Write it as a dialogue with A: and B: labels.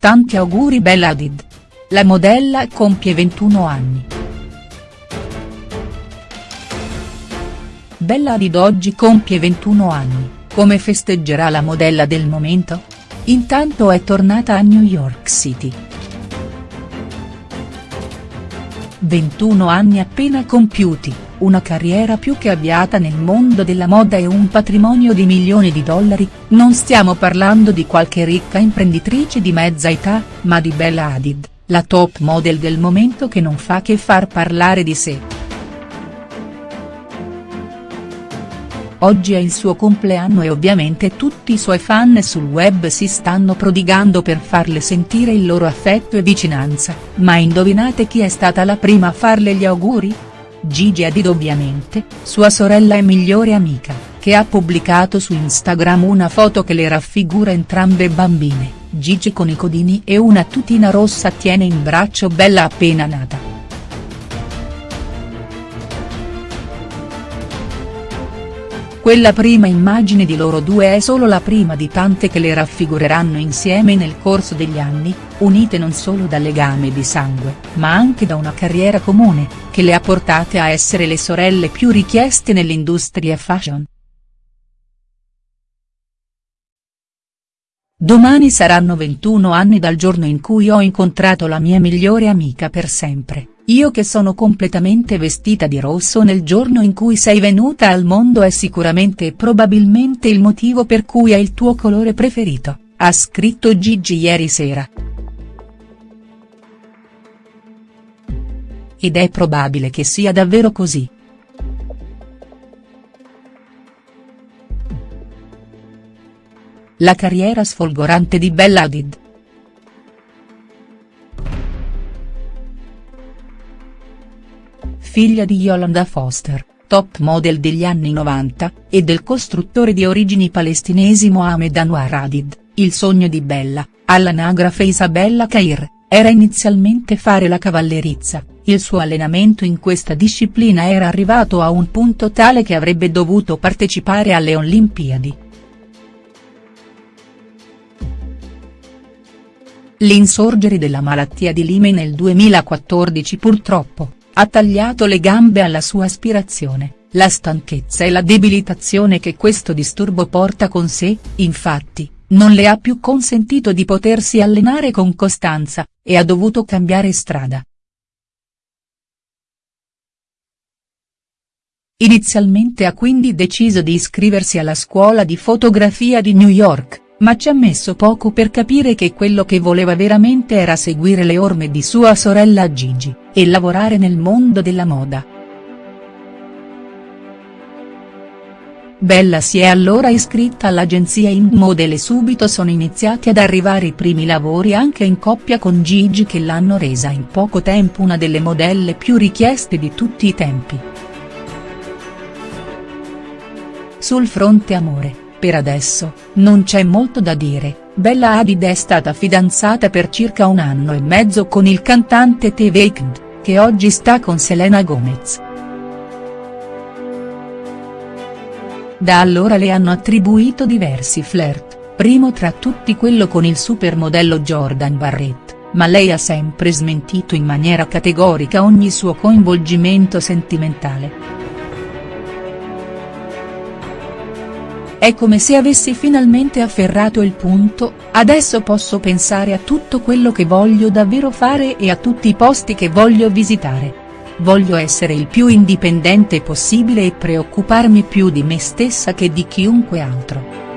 A: Tanti auguri Bella Hadid. La modella compie 21 anni. Bella Hadid oggi compie 21 anni, come festeggerà la modella del momento? Intanto è tornata a New York City. 21 anni appena compiuti, una carriera più che avviata nel mondo della moda e un patrimonio di milioni di dollari, non stiamo parlando di qualche ricca imprenditrice di mezza età, ma di Bella Hadid, la top model del momento che non fa che far parlare di sé. Oggi è il suo compleanno e ovviamente tutti i suoi fan sul web si stanno prodigando per farle sentire il loro affetto e vicinanza, ma indovinate chi è stata la prima a farle gli auguri? Gigi Hadid ovviamente, sua sorella e migliore amica, che ha pubblicato su Instagram una foto che le raffigura entrambe bambine, Gigi con i codini e una tutina rossa tiene in braccio Bella appena nata. Quella prima immagine di loro due è solo la prima di tante che le raffigureranno insieme nel corso degli anni, unite non solo dal legame di sangue, ma anche da una carriera comune, che le ha portate a essere le sorelle più richieste nell'industria fashion. Domani saranno 21 anni dal giorno in cui ho incontrato la mia migliore amica per sempre. Io che sono completamente vestita di rosso nel giorno in cui sei venuta al mondo è sicuramente e probabilmente il motivo per cui è il tuo colore preferito, ha scritto Gigi ieri sera. Ed è probabile che sia davvero così. La carriera sfolgorante di Bella Hadid. Figlia di Yolanda Foster, top model degli anni 90, e del costruttore di origini palestinesi Mohamed Anwar Hadid, il sogno di Bella, all'anagrafe Isabella Cair, era inizialmente fare la cavallerizza, il suo allenamento in questa disciplina era arrivato a un punto tale che avrebbe dovuto partecipare alle Olimpiadi. L'insorgere della malattia di Lyme nel 2014 purtroppo, ha tagliato le gambe alla sua aspirazione, la stanchezza e la debilitazione che questo disturbo porta con sé, infatti, non le ha più consentito di potersi allenare con costanza, e ha dovuto cambiare strada. Inizialmente ha quindi deciso di iscriversi alla scuola di fotografia di New York, ma ci ha messo poco per capire che quello che voleva veramente era seguire le orme di sua sorella Gigi, e lavorare nel mondo della moda. Bella si è allora iscritta all'agenzia InModel e subito sono iniziati ad arrivare i primi lavori anche in coppia con Gigi che l'hanno resa in poco tempo una delle modelle più richieste di tutti i tempi. Sul fronte amore per adesso, non c'è molto da dire, Bella Hadid è stata fidanzata per circa un anno e mezzo con il cantante The Weeknd, che oggi sta con Selena Gomez. Da allora le hanno attribuito diversi flirt, primo tra tutti quello con il supermodello Jordan Barrett, ma lei ha sempre smentito in maniera categorica ogni suo coinvolgimento sentimentale. È come se avessi finalmente afferrato il punto, adesso posso pensare a tutto quello che voglio davvero fare e a tutti i posti che voglio visitare. Voglio essere il più indipendente possibile e preoccuparmi più di me stessa che di chiunque altro.